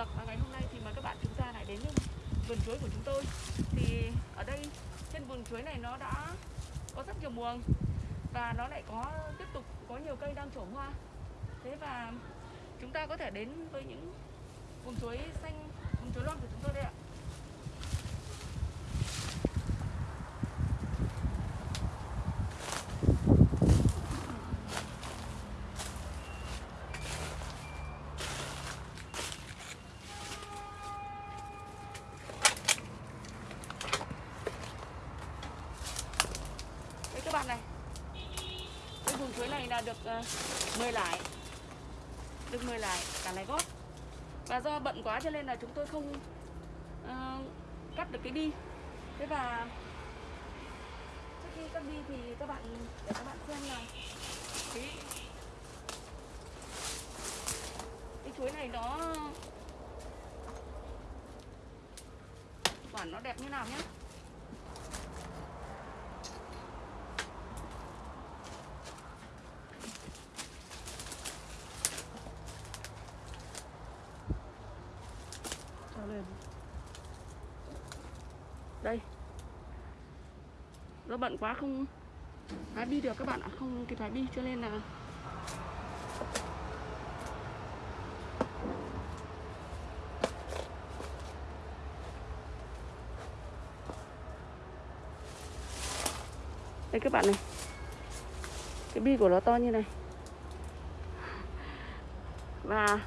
được. Và ngày hôm nay thì mời các bạn chúng ta lại đến với vườn chuối của chúng tôi. Thì ở đây, trên vườn chuối này nó đã có rất nhiều muồng và nó lại có, tiếp tục có nhiều cây đang trổ hoa. Thế và chúng ta có thể đến với những vườn chuối xanh Cái vùng chuối này là được ờ, uh, 10 lái. Được 10 lại cả lái gót. Và do bận quá cho nên là chúng tôi không uh, cắt được cái bi. Thế và trước khi cắt bi thì các bạn để các bạn xem là cái, cái chuối này nó quả nó đẹp như nào nhé do bận quá không hái bi được các bạn ạ, không kịp hái bi cho nên là đây các bạn này. Cái bi của nó to như này. Và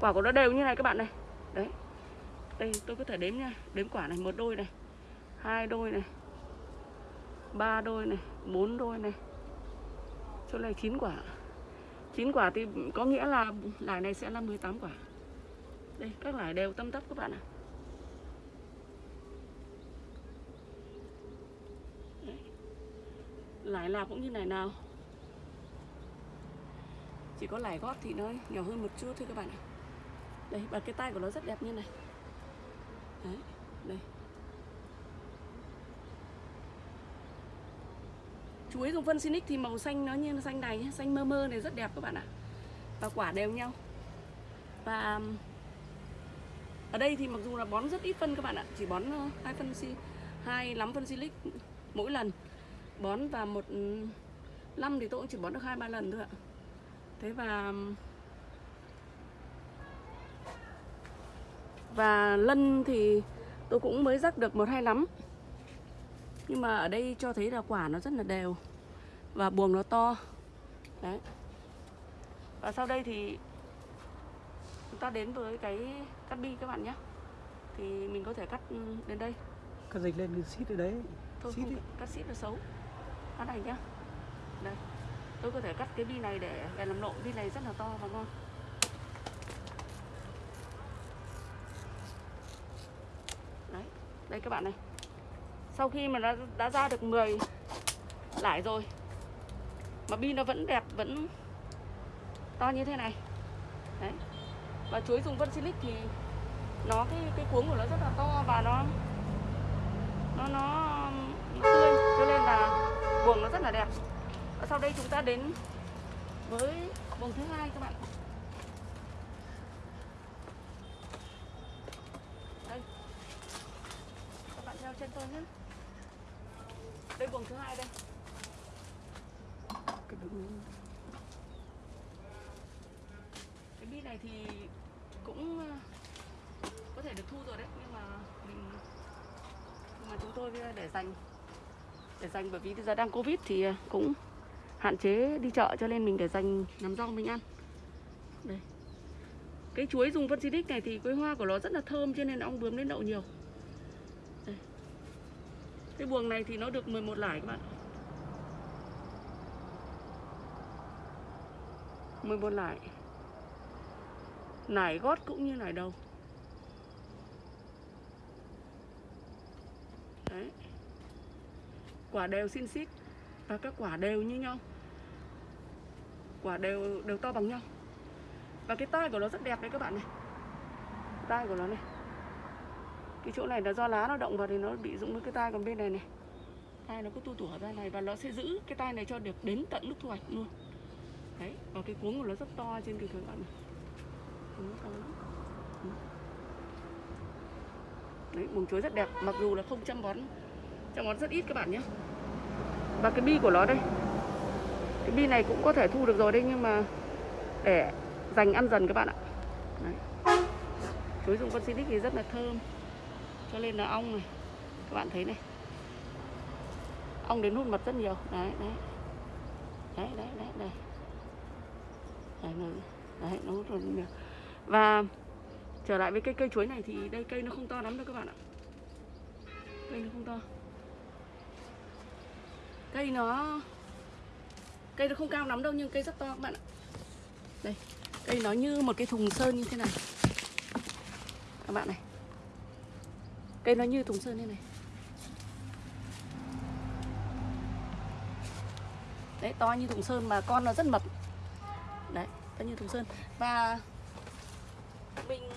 quả của nó đều như này các bạn này. Đấy đây, tôi có thể đếm nha. Đếm quả này, một đôi này, hai đôi này, ba đôi này, bốn đôi này. Chỗ này chín quả. Chín quả thì có nghĩa là lải này sẽ là 18 quả. Đây, các lải đều tâm tấp các bạn ạ. Lải là cũng như này nào. Chỉ có lải gót thì nó nhỏ hơn một chút thôi các bạn ạ. Đây, và cái tay của nó rất đẹp như này đấy, đây. Chuối dùng phân Sinic thì màu xanh nó như xanh này nhé xanh mơ mơ này, rất đẹp các bạn ạ. Và quả đều nhau. Và ở đây thì mặc dù là bón rất ít phân các bạn ạ, chỉ bón hai phân si, hai lắm phân silic mỗi lần. Bón và một năm thì tôi cũng chỉ bón được hai ba lần thôi ạ. Thế và Và lân thì tôi cũng mới rắc được một hai lắm. Nhưng mà ở đây cho thấy là quả nó rất là đều Và buồng nó to. Đấy. Và sau đây thì Chúng ta đến với cái cắt bi các bạn nhé. Thì mình có thể cắt đến đây. Cắt dịch lên xít ở đấy. Thôi xít không, đi. cắt xít là xấu. Cắt này nhá. Đây. Tôi có thể cắt cái bi này để, để làm nộm Bi này rất là to và ngon Đấy, đây các bạn này. Sau khi mà nó đã ra được 10 lải rồi Mà bi nó vẫn đẹp, vẫn to như thế này. Đấy. Và chuối dùng vân silic thì Nó cái cái cuống của nó rất là to và nó Nó nó tươi. Cho nên là buồng nó rất là đẹp. Và sau đây chúng ta đến với buồng thứ hai các bạn Đây các bạn theo chân tôi nhé đây buồng thứ hai đây cái đứng cái bi này thì cũng ờ, có thể được thu rồi đấy, nhưng mà mình, nhưng mà chúng tôi ờ, để dành để dành bởi vì bây giờ đang covid thì ờ, cũng hạn chế đi chợ cho nên mình để dành làm rau mình ăn. Đây. Cái chuối dùng phân xịt này thì cái hoa của nó rất là thơm cho nên ong bướm đến đậu nhiều. Đây. cái buồng này thì nó được 11 lải các bạn. 11 lải nải gót cũng như nải đầu. Đấy. quả đều xin xít và các quả đều như nhau. Quả đều đều to bằng nhau. Và cái tai của nó rất đẹp đấy các bạn này. Tai của nó này. Cái chỗ này là do lá nó động vào thì nó bị rụng với cái tai còn bên này này. Tai nó cứ tu tủa ra này và nó sẽ giữ cái tai này cho được đến tận lúc thu hoạch luôn. Đấy, và cái cuống của nó rất to trên cái các bạn này Cuống nó to lắm Ừ. đấy buồng chuối rất đẹp mặc dù là không chăm bón chăm bón rất ít các bạn nhé. Và cái bi của nó đây cái bi này cũng có thể thu được rồi đấy nhưng mà để dành ăn dần các bạn ạ. Đấy. chuối dùng con xinic thì rất là thơm cho nên là ong này các bạn thấy này. Ong đến hút mật rất nhiều đấy đấy. Đấy đấy đấy đây. Đấy, nó, đấy, nó hút rất nhiều và trở lại với cây cây chuối này thì đây, cây nó không to lắm đâu các bạn ạ. Cây nó không to. Cây nó cây nó không cao lắm đâu nhưng cây rất to các bạn ạ. Đây, cây nó như một cái thùng sơn như thế này. Các bạn này. Cây nó như thùng sơn như này. Đấy, to như thùng sơn mà con nó rất mập. Đấy, to như thùng sơn. Và mình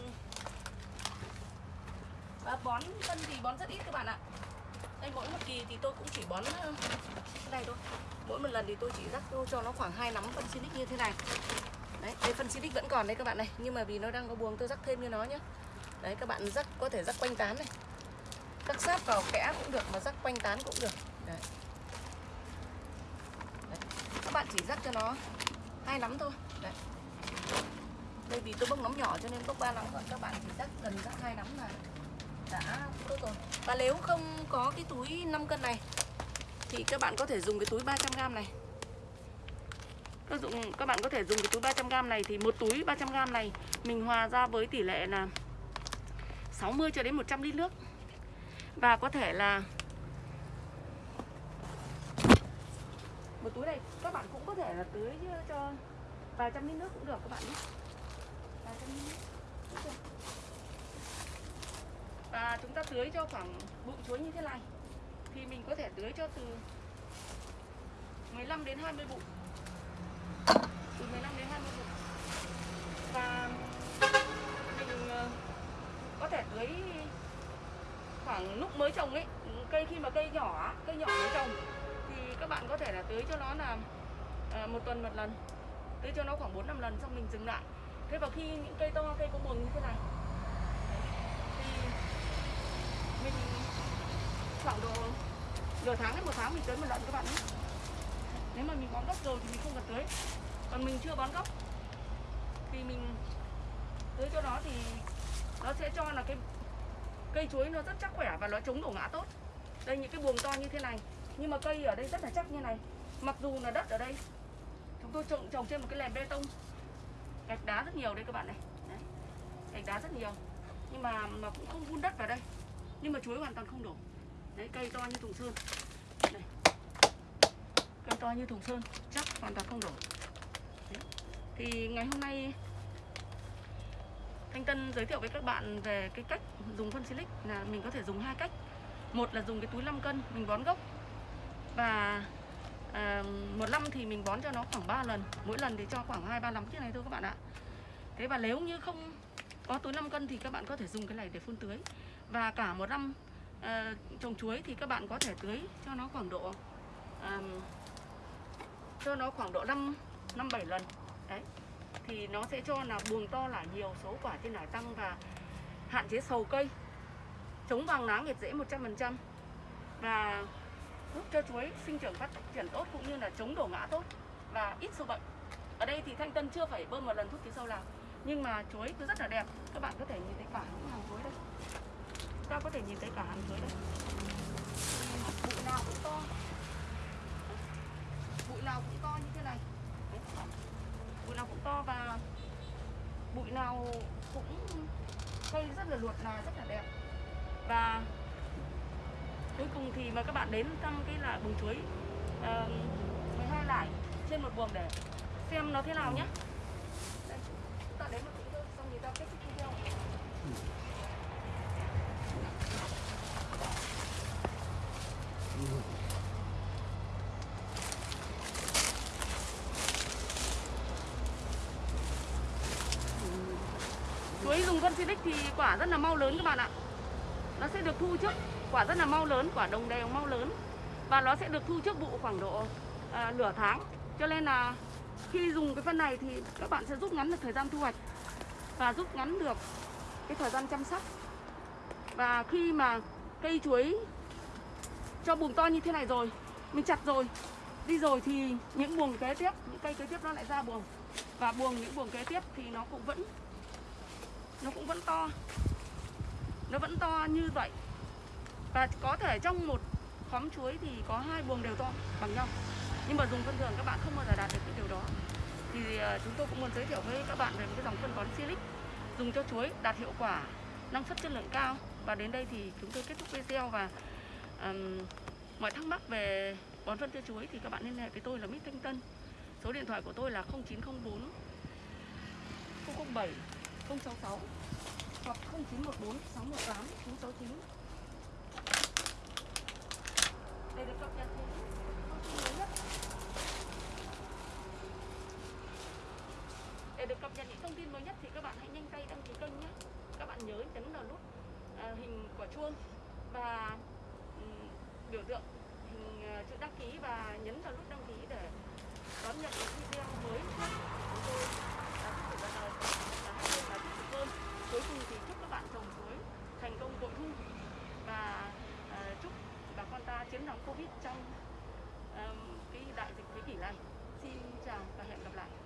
và bón phân thì bón rất ít các bạn ạ. Đây, mỗi một kỳ thì tôi cũng chỉ bón cái này thôi. Mỗi một lần thì tôi chỉ rắc cho nó khoảng hai nắm phân Sinic như thế này. Đấy đây phân Sinic vẫn còn đấy các bạn này, nhưng mà vì nó đang có buồng tôi rắc thêm như nó nhé đấy, các bạn rắc, có thể rắc quanh tán này. Rắc sát vào kẽ cũng được mà rắc quanh tán cũng được. Đấy. đấy. các bạn chỉ rắc cho nó hai nắm thôi. Đấy đây vì tôi bốc nấm nhỏ cho nên bốc ba nắm còn các bạn chỉ rắc gần rắc hai nắm là đã tốt rồi. Và nếu không có cái túi 5 cân này, thì các bạn có thể dùng cái túi 300g này. Các dụng, các bạn có thể dùng cái túi 300g này thì một túi 300g này mình hòa ra với tỷ lệ là 60 cho đến 100 lít nước. Và có thể là một túi này các bạn cũng có thể là tưới cho vài trăm lít nước cũng được các bạn nhé vài trăm lít nước cũng được chúng ta tưới cho khoảng bụng chuối như thế này, thì mình có thể tưới cho từ 15 đến 20 bụng từ 15 đến 20 bụng và mình ờ, có thể tưới khoảng lúc mới trồng ấy, cây khi mà cây nhỏ cây nhỏ mới trồng, thì các bạn có thể là tưới cho nó là ờ, một tuần một lần, tưới cho nó khoảng 4 năm lần xong mình dừng lại. Thế và khi những cây to, cây có buồng như thế này thì mình khoảng độ nửa tháng đến một tháng mình tưới một lần các bạn nhé. Nếu mà mình bón gốc rồi thì mình không cần tưới còn mình chưa bón gốc thì mình tưới cho nó thì nó sẽ cho là cái cây chuối nó rất chắc khỏe và nó chống đổ ngã tốt. Đây, những cái buồng to như thế này. Nhưng mà cây ở đây rất là chắc như này. Mặc dù là đất ở đây, chúng tôi trồng trồng trên một cái nền bê tông. Gạch đá rất nhiều đây các bạn này. Đấy. gạch đá rất nhiều. Nhưng mà mà cũng không vun đất vào đây nhưng mà chuối hoàn toàn không đổ. Đấy cây to như thùng sơn đây. cây to như thùng sơn chắc hoàn toàn không đổ. Đấy. thì ngày hôm nay Thanh Tân giới thiệu với các bạn về cái cách dùng phân silic là mình có thể dùng hai cách. Một là dùng cái túi 5 cân mình bón gốc. Và à, một năm thì mình bón cho nó khoảng 3 lần. Mỗi lần thì cho khoảng hai ba lắm chiếc này thôi các bạn ạ. Thế và nếu như không có túi 5 cân thì các bạn có thể dùng cái này để phun tưới và cả một năm à, trồng chuối thì các bạn có thể tưới cho nó khoảng độ à, cho nó khoảng độ 5 năm bảy lần. Đấy thì nó sẽ cho là buồng to là nhiều số quả trên nải tăng và hạn chế sầu cây. Chống vàng lá nghiệt rễ 100% và giúp cho chuối sinh trưởng phát triển tốt cũng như là chống đổ ngã tốt và ít sâu bệnh. Ở đây thì thanh tân chưa phải bơm một lần thuốc trừ sâu nào nhưng mà chuối cứ rất là đẹp. Các bạn có thể nhìn thấy cả những hàng chuối đây ta có thể nhìn thấy cả hàng chuối đây. Bụi nào cũng to. Bụi nào cũng to như thế này. Đấy. bụi nào cũng to và bụi nào cũng cây rất là luột là rất là đẹp. Và cuối cùng thì mời các bạn đến thăm cái là bùng chuối. Uh, 12 lại trên một buồng để xem nó thế nào nhé. Ta đến một tí thôi xong thì ta kết thúc video chuối dùng phân silic thì quả rất là mau lớn các bạn ạ. Nó sẽ được thu trước quả rất là mau lớn quả đồng đều mau lớn. Và nó sẽ được thu trước vụ khoảng độ à, nửa tháng. Cho nên là khi dùng cái phân này thì các bạn sẽ rút ngắn được thời gian thu hoạch và rút ngắn được cái thời gian chăm sóc. Và khi mà cây chuối cho buồng to như thế này rồi, mình chặt rồi. Đi rồi thì những buồng kế tiếp, những cây kế tiếp nó lại ra buồng. Và buồng, những buồng kế tiếp thì nó cũng vẫn, nó cũng vẫn to. Nó vẫn to như vậy. Và có thể trong một khóm chuối thì có hai buồng đều to bằng nhau. Nhưng mà dùng phân thường các bạn không bao giờ đạt được cái điều đó. Thì à, chúng tôi cũng muốn giới thiệu với các bạn về một cái dòng phân bón Silic, dùng cho chuối, đạt hiệu quả năng suất chất lượng cao. Và đến đây thì chúng tôi kết thúc video và um, mọi thắc mắc về bón phân tiêu chuối thì các bạn liên hệ với tôi là Mít Thanh Tân. Số điện thoại của tôi là 0904 007 066 hoặc 0914 618 969 để được cập nhật những thông tin mới nhất. Để được cập nhật những thông tin mới nhất thì các bạn hãy nhanh tay đăng ký kênh nhé. Các bạn nhớ nhấn vào nút à, hình quả chuông và tượng hình ờ, chữ đăng ký và nhấn vào nút đăng ký để đón nhận những video mới nhất của chúng tôi. Đã tiếp tục là là hai bên là tiếp tục hơn. Cuối cùng thì chúc các bạn trồng chuối thành công bội thu. Và uh, chúc bà con ta chiến thắng covid trong um, cái đại dịch thế kỷ này. Xin chào và hẹn gặp lại.